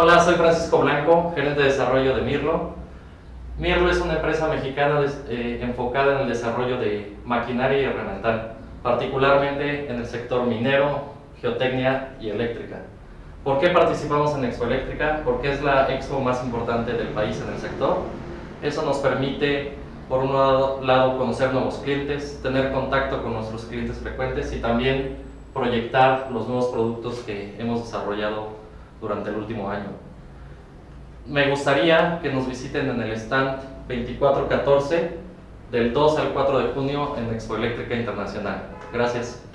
Hola, soy Francisco Blanco, gerente de desarrollo de Mirlo. Mirlo es una empresa mexicana eh, enfocada en el desarrollo de maquinaria y herramental, particularmente en el sector minero, geotecnia y eléctrica. ¿Por qué participamos en Expo Eléctrica? Porque es la expo más importante del país en el sector. Eso nos permite, por un lado conocer nuevos clientes, tener contacto con nuestros clientes frecuentes y también proyectar los nuevos productos que hemos desarrollado durante el último año. Me gustaría que nos visiten en el stand 2414 del 2 al 4 de junio en Expo Eléctrica Internacional. Gracias.